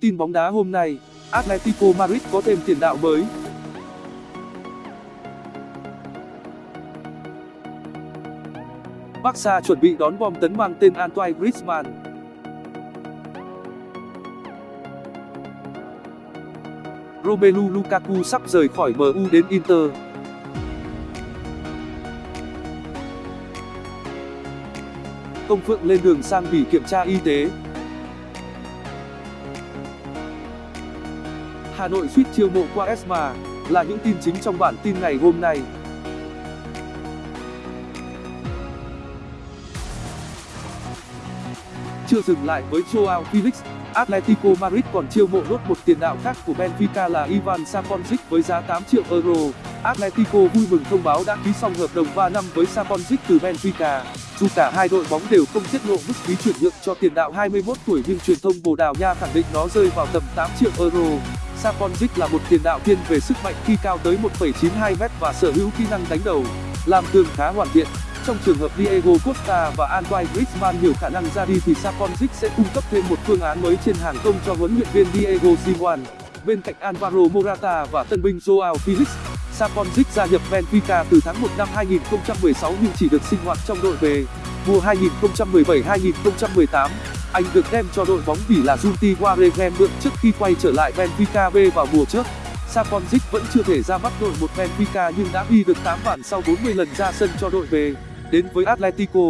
Tin bóng đá hôm nay, Atletico Madrid có thêm tiền đạo mới. Barca chuẩn bị đón bom tấn mang tên Antoine Griezmann. Romelu Lukaku sắp rời khỏi MU đến Inter. Công Phượng lên đường sang Bỉ kiểm tra y tế. Hà Nội suýt chiêu mộ qua Esma là những tin chính trong bản tin ngày hôm nay. Chưa dừng lại với Joao Felix, Atletico Madrid còn chiêu mộ nốt một tiền đạo khác của Benfica là Ivan Saponjic với giá 8 triệu euro. Atletico vui mừng thông báo đã ký xong hợp đồng 3 năm với saponzic từ Benfica. Dù cả hai đội bóng đều không tiết lộ mức phí chuyển nhượng cho tiền đạo 21 tuổi nhưng truyền thông Bồ Đào Nha khẳng định nó rơi vào tầm 8 triệu euro. saponzic là một tiền đạo thiên về sức mạnh khi cao tới 1,92m và sở hữu kỹ năng đánh đầu, làm tường khá hoàn thiện. Trong trường hợp Diego Costa và Antoine Griezmann nhiều khả năng ra đi thì Saponzic sẽ cung cấp thêm một phương án mới trên hàng công cho huấn luyện viên Diego Simeone. Bên cạnh Alvaro Morata và tân binh Joao Felix, Saponjic gia nhập Benfica từ tháng 1 năm 2016 nhưng chỉ được sinh hoạt trong đội B. Mùa 2017-2018, anh được đem cho đội bóng Bỉ là Junti Waregem mượn trước khi quay trở lại Benfica B vào mùa trước. Saponjic vẫn chưa thể ra mắt đội một Benfica nhưng đã ghi được 8 bàn sau 40 lần ra sân cho đội B. Đến với Atletico,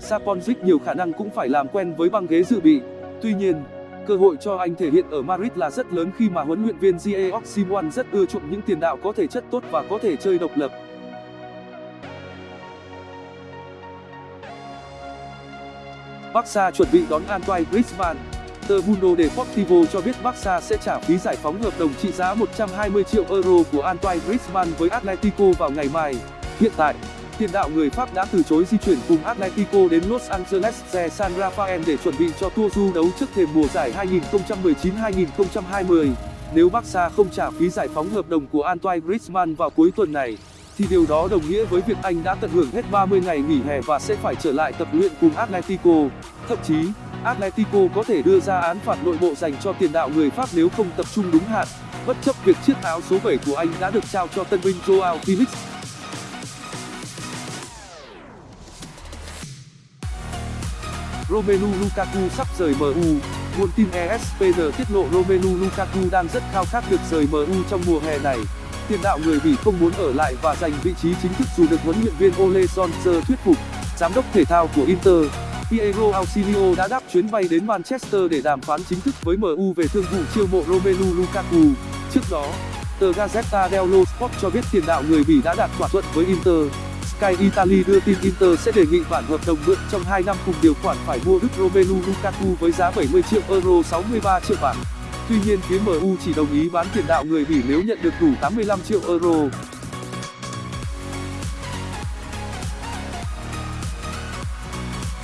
Saponjic nhiều khả năng cũng phải làm quen với băng ghế dự bị. Tuy nhiên, cơ hội cho anh thể hiện ở Madrid là rất lớn khi mà huấn luyện viên Diego Simeone rất ưa chuộng những tiền đạo có thể chất tốt và có thể chơi độc lập. Barca chuẩn bị đón Antoine Griezmann. Tờ Mundo Deportivo cho biết Barca sẽ trả phí giải phóng hợp đồng trị giá 120 triệu euro của Antoine Griezmann với Atletico vào ngày mai. Hiện tại, tiền đạo người Pháp đã từ chối di chuyển cùng Atletico đến Los Angeles de San Rafael để chuẩn bị cho tour du đấu trước thềm mùa giải 2019-2020. Nếu Barca không trả phí giải phóng hợp đồng của Antoine Griezmann vào cuối tuần này, thì điều đó đồng nghĩa với việc anh đã tận hưởng hết 30 ngày nghỉ hè và sẽ phải trở lại tập luyện cùng Atletico. Thậm chí, Atletico có thể đưa ra án phạt nội bộ dành cho tiền đạo người Pháp nếu không tập trung đúng hạn, bất chấp việc chiếc áo số 7 của anh đã được trao cho tân binh Joao Felix. Romelu Lukaku sắp rời MU. Nguồn tin ESPN tiết lộ Romelu Lukaku đang rất khao khát được rời MU trong mùa hè này. Tiền đạo người Bỉ không muốn ở lại và giành vị trí chính thức dù được huấn luyện viên Ole Solskjaer thuyết phục. Giám đốc thể thao của Inter, Piero Ausilio đã đáp chuyến bay đến Manchester để đàm phán chính thức với MU về thương vụ chiêu mộ Romelu Lukaku. Trước đó, tờ Gazzetta dello Sport cho biết tiền đạo người Bỉ đã đạt thỏa thuận với Inter. Sky Italy đưa tin Inter sẽ đề nghị bản hợp đồng mượn trong 2 năm cùng điều khoản phải mua Đức Romelu Lukaku với giá 70 triệu euro 63 triệu bảng. Tuy nhiên, phía MU chỉ đồng ý bán tiền đạo người Bỉ nếu nhận được đủ 85 triệu euro.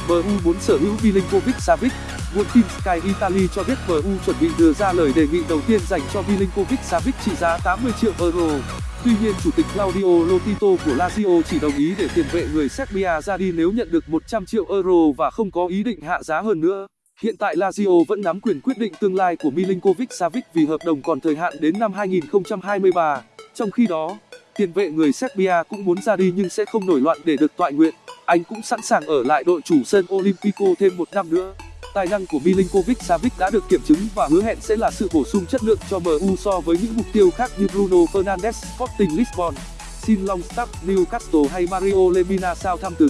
MU muốn sở hữu Milinkovic Savic. Nguồn tin Sky Italy cho biết MU chuẩn bị đưa ra lời đề nghị đầu tiên dành cho Milinkovic Savic trị giá 80 triệu euro. Tuy nhiên chủ tịch Claudio Lotito của Lazio chỉ đồng ý để tiền vệ người Serbia ra đi nếu nhận được 100 triệu euro và không có ý định hạ giá hơn nữa. Hiện tại Lazio vẫn nắm quyền quyết định tương lai của Milinkovic Savic vì hợp đồng còn thời hạn đến năm 2023. Trong khi đó, tiền vệ người Serbia cũng muốn ra đi nhưng sẽ không nổi loạn để được tọa nguyện. Anh cũng sẵn sàng ở lại đội chủ sân Olympico thêm một năm nữa. Tài năng của Milinkovic Savic đã được kiểm chứng và hứa hẹn sẽ là sự bổ sung chất lượng cho MU so với những mục tiêu khác như Bruno Fernandes, Sporting Lisbon, Sin Longstaff, Newcastle hay Mario Lemina Southampton.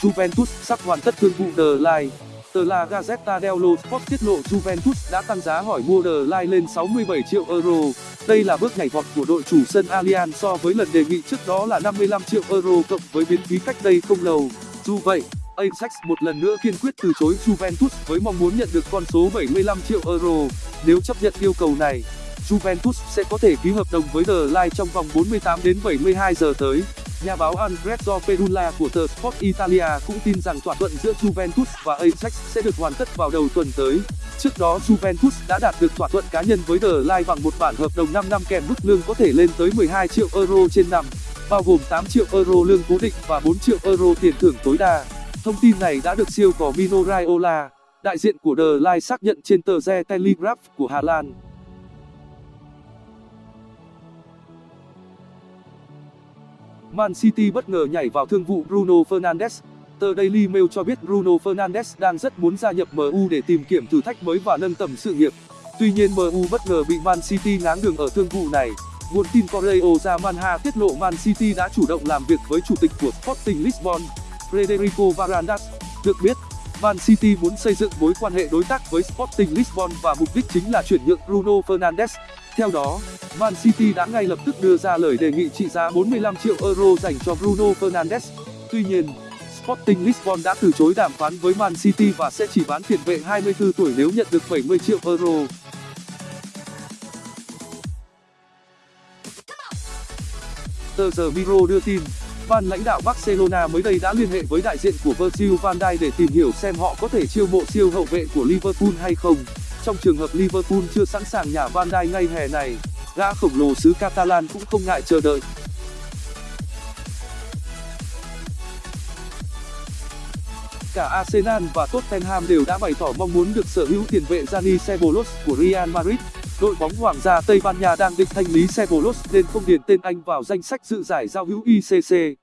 Juventus sắp hoàn tất thương vụ The Line. Tờ La Gazzetta dello Sport tiết lộ Juventus đã tăng giá hỏi mua The Line lên 67 triệu euro. Đây là bước nhảy vọt của đội chủ sân Allianz so với lần đề nghị trước đó là 55 triệu euro cộng với biến phí cách đây không lâu. Dù vậy, Ajax một lần nữa kiên quyết từ chối Juventus với mong muốn nhận được con số 75 triệu euro. Nếu chấp nhận yêu cầu này, Juventus sẽ có thể ký hợp đồng với The Line trong vòng 48 đến 72 giờ tới. Nhà báo Andrea Perulla của tờ Sport Italia cũng tin rằng thỏa thuận giữa Juventus và Ajax sẽ được hoàn tất vào đầu tuần tới. Trước đó Juventus đã đạt được thỏa thuận cá nhân với The Line bằng một bản hợp đồng 5 năm kèm mức lương có thể lên tới 12 triệu euro trên năm. bao gồm 8 triệu euro lương cố định và 4 triệu euro tiền thưởng tối đa. Thông tin này đã được siêu cò Mino Raiola, đại diện của The Line xác nhận trên tờ The Telegraph của Hà Lan. Man City bất ngờ nhảy vào thương vụ Bruno Fernandes. Tờ Daily Mail cho biết Bruno Fernandes đang rất muốn gia nhập MU để tìm kiếm thử thách mới và nâng tầm sự nghiệp. Tuy nhiên MU bất ngờ bị Man City ngáng đường ở thương vụ này. Nguồn tin Correo da Manha tiết lộ Man City đã chủ động làm việc với chủ tịch của Sporting Lisbon, Frederico Varandas. Được biết, Man City muốn xây dựng mối quan hệ đối tác với Sporting Lisbon và mục đích chính là chuyển nhượng Bruno Fernandes. Theo đó, Man City đã ngay lập tức đưa ra lời đề nghị trị giá 45 triệu euro dành cho Bruno Fernandes. Tuy nhiên, Sporting Lisbon đã từ chối đàm phán với Man City và sẽ chỉ bán tiền vệ 24 tuổi nếu nhận được 70 triệu euro. Tờ The Miro đưa tin, ban lãnh đạo Barcelona mới đây đã liên hệ với đại diện của Virgil van Dijk để tìm hiểu xem họ có thể chiêu mộ siêu hậu vệ của Liverpool hay không. Trong trường hợp Liverpool chưa sẵn sàng nhả van Dijk ngay hè này, gã khổng lồ xứ Catalan cũng không ngại chờ đợi. Cả Arsenal và Tottenham đều đã bày tỏ mong muốn được sở hữu tiền vệ Dani Ceballos của Real Madrid. Đội bóng Hoàng gia Tây Ban Nha đang định thanh lý Ceballos nên không điền tên anh vào danh sách dự giải giao hữu ICC.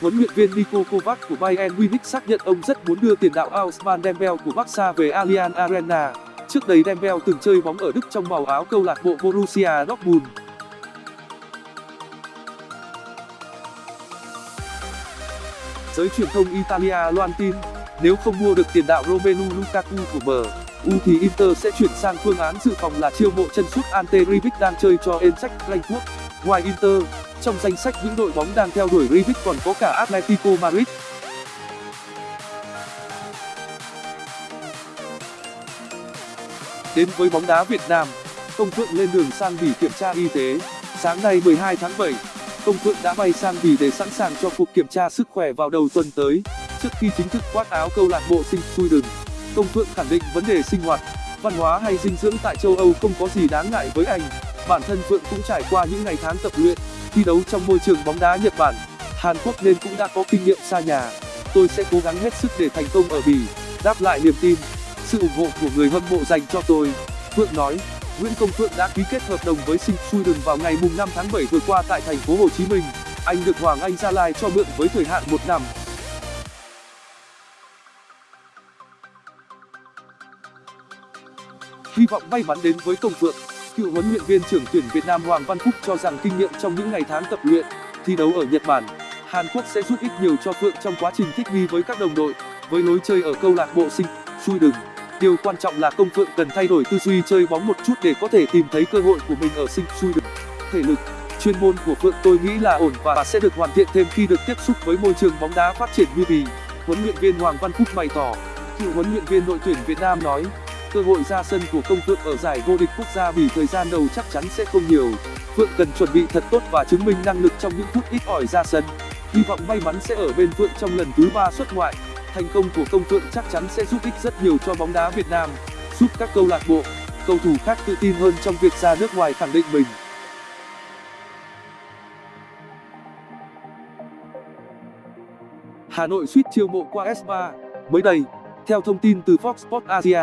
Huấn luyện viên Niko Kovac của Bayern Munich xác nhận ông rất muốn đưa tiền đạo Ousmane Dembele của Barca về Allianz Arena. Trước đây Dembele từng chơi bóng ở Đức trong màu áo câu lạc bộ Borussia Dortmund. Giới truyền thông Italia loan tin, nếu không mua được tiền đạo Romelu Lukaku của Bờ U thì Inter sẽ chuyển sang phương án dự phòng là chiêu mộ chân sút Ante Rebic đang chơi cho Eintracht Frankfurt. Ngoài Inter, trong danh sách những đội bóng đang theo đuổi Rebic còn có cả Atletico Madrid. Đến với bóng đá Việt Nam, Công Phượng lên đường sang Bỉ kiểm tra y tế. Sáng nay 12 tháng 7, Công Phượng đã bay sang Bỉ để sẵn sàng cho cuộc kiểm tra sức khỏe vào đầu tuần tới. Trước khi chính thức khoác áo câu lạc bộ Sinh Sweden, Công Phượng khẳng định vấn đề sinh hoạt, văn hóa hay dinh dưỡng tại châu Âu không có gì đáng ngại với anh. Bản thân Phượng cũng trải qua những ngày tháng tập luyện, thi đấu trong môi trường bóng đá Nhật Bản, Hàn Quốc nên cũng đã có kinh nghiệm xa nhà. Tôi sẽ cố gắng hết sức để thành công ở Bỉ, đáp lại niềm tin, sự ủng hộ của người hâm mộ dành cho tôi. Phượng nói, Nguyễn Công Phượng đã ký kết hợp đồng với Sinh Sweden vào ngày mùng 5 tháng 7 vừa qua tại thành phố Hồ Chí Minh. Anh được Hoàng Anh Gia Lai cho mượn với thời hạn một năm. Hy vọng may mắn đến với Công Phượng. Cựu huấn luyện viên trưởng tuyển Việt Nam Hoàng Văn Phúc cho rằng kinh nghiệm trong những ngày tháng tập luyện, thi đấu ở Nhật Bản, Hàn Quốc sẽ giúp ích nhiều cho Phượng trong quá trình thích nghi với các đồng đội, với lối chơi ở câu lạc bộ Sinh Sweden. Điều quan trọng là Công Phượng cần thay đổi tư duy chơi bóng một chút để có thể tìm thấy cơ hội của mình ở Sinh được Thể lực, chuyên môn của Phượng tôi nghĩ là ổn và sẽ được hoàn thiện thêm khi được tiếp xúc với môi trường bóng đá phát triển như bì Huấn luyện viên Hoàng Văn Phúc bày tỏ. Cựu huấn luyện viên đội tuyển Việt Nam nói, cơ hội ra sân của Công Phượng ở giải vô địch quốc gia Bỉ thời gian đầu chắc chắn sẽ không nhiều. Phượng cần chuẩn bị thật tốt và chứng minh năng lực trong những phút ít ỏi ra sân. Hy vọng may mắn sẽ ở bên Phượng trong lần thứ ba xuất ngoại. Thành công của Công Phượng chắc chắn sẽ giúp ích rất nhiều cho bóng đá Việt Nam, giúp các câu lạc bộ, cầu thủ khác tự tin hơn trong việc ra nước ngoài khẳng định mình. Hà Nội suýt chiêu mộ qua S3 mới đây, theo thông tin từ Fox Sports Asia,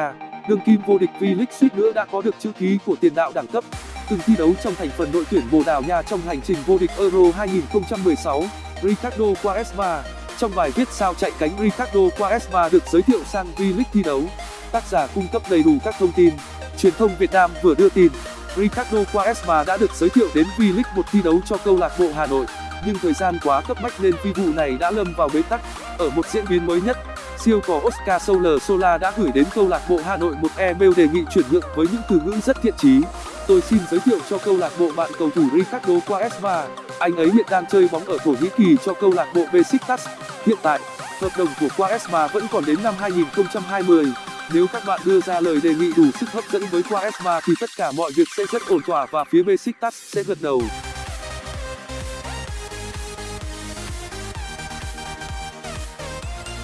đương kim vô địch V-League suýt nữa đã có được chữ ký của tiền đạo đẳng cấp, từng thi đấu trong thành phần đội tuyển Bồ Đào Nha trong hành trình vô địch Euro 2016. Ricardo Quaresma trong bài viết sao chạy cánh Ricardo Quaresma được giới thiệu sang V-League thi đấu, tác giả cung cấp đầy đủ các thông tin. Truyền thông Việt Nam vừa đưa tin, Ricardo Quaresma đã được giới thiệu đến V-League một thi đấu cho câu lạc bộ Hà Nội, nhưng thời gian quá cấp bách nên phi vụ này đã lâm vào bế tắc. Ở một diễn biến mới nhất, siêu cò Oscar Soler Sola đã gửi đến câu lạc bộ Hà Nội một email đề nghị chuyển nhượng với những từ ngữ rất thiện chí. Tôi xin giới thiệu cho câu lạc bộ bạn cầu thủ Ricardo Quaresma. Anh ấy hiện đang chơi bóng ở Thổ Nhĩ Kỳ cho câu lạc bộ Besiktas. Hiện tại, hợp đồng của Quaresma vẫn còn đến năm 2020. Nếu các bạn đưa ra lời đề nghị đủ sức hấp dẫn với Quaresma thì tất cả mọi việc sẽ rất ổn thỏa và phía Besiktas sẽ gật đầu.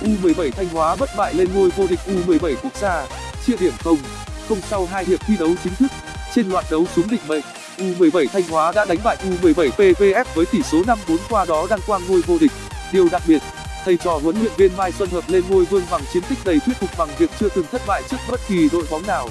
U17 Thanh Hóa bất bại lên ngôi vô địch U17 quốc gia, chia điểm không, không sau hai hiệp thi đấu chính thức trên loạt đấu súng định mệnh u17 thanh hóa đã đánh bại u17 PVF với tỷ số 5-4 qua đó đăng quang ngôi vô địch. Điều đặc biệt, thầy trò huấn luyện viên mai xuân hợp lên ngôi vương bằng chiến tích đầy thuyết phục bằng việc chưa từng thất bại trước bất kỳ đội bóng nào.